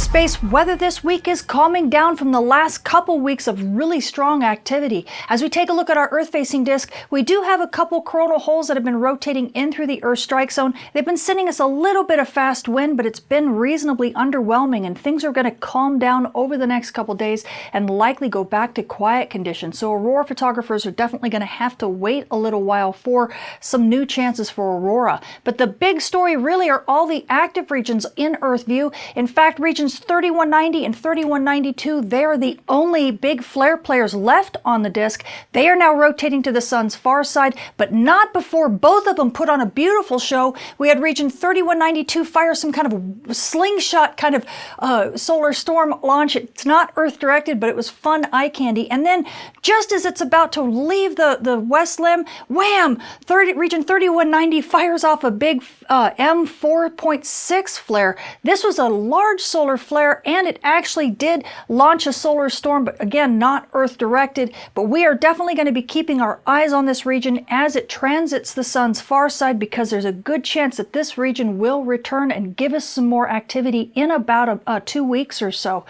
Space weather this week is calming down from the last couple weeks of really strong activity. As we take a look at our Earth-facing disk, we do have a couple coronal holes that have been rotating in through the Earth strike zone. They've been sending us a little bit of fast wind, but it's been reasonably underwhelming and things are going to calm down over the next couple days and likely go back to quiet conditions. So aurora photographers are definitely going to have to wait a little while for some new chances for aurora. But the big story really are all the active regions in Earth view. In fact, regions 3190 and 3192, they are the only big flare players left on the disk. They are now rotating to the sun's far side, but not before both of them put on a beautiful show. We had region 3192 fire some kind of slingshot kind of uh, solar storm launch. It's not Earth directed, but it was fun eye candy. And then just as it's about to leave the, the west limb, wham, 30, region 3190 fires off a big uh, M4.6 flare. This was a large solar flare and it actually did launch a solar storm, but again, not Earth directed. But we are definitely going to be keeping our eyes on this region as it transits the sun's far side because there's a good chance that this region will return and give us some more activity in about a, a two weeks or so.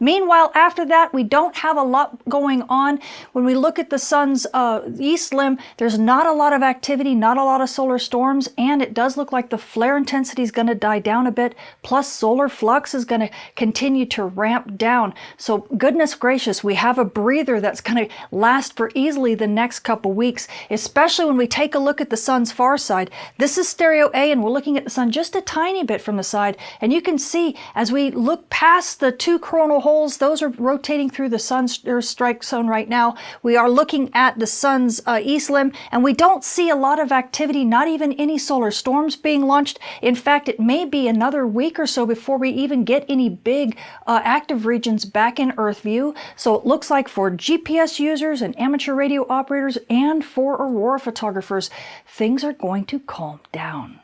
Meanwhile, after that, we don't have a lot going on. When we look at the sun's uh, east limb, there's not a lot of activity, not a lot of solar storms, and it does look like the flare intensity is going to die down a bit, plus solar flux is going to continue to ramp down. So goodness gracious, we have a breather that's going to last for easily the next couple weeks, especially when we take a look at the sun's far side. This is stereo A and we're looking at the sun just a tiny bit from the side. And you can see as we look past the two coronal holes, those are rotating through the sun's strike zone right now. We are looking at the sun's uh, east limb and we don't see a lot of activity, not even any solar storms being launched. In fact, it may be another week or so before we even get any big uh, active regions back in Earth view. So it looks like for GPS users and amateur radio operators and for aurora photographers, things are going to calm down.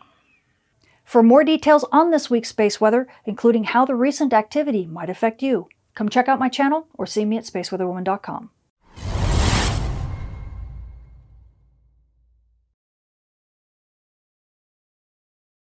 For more details on this week's space weather, including how the recent activity might affect you, come check out my channel or see me at spaceweatherwoman.com.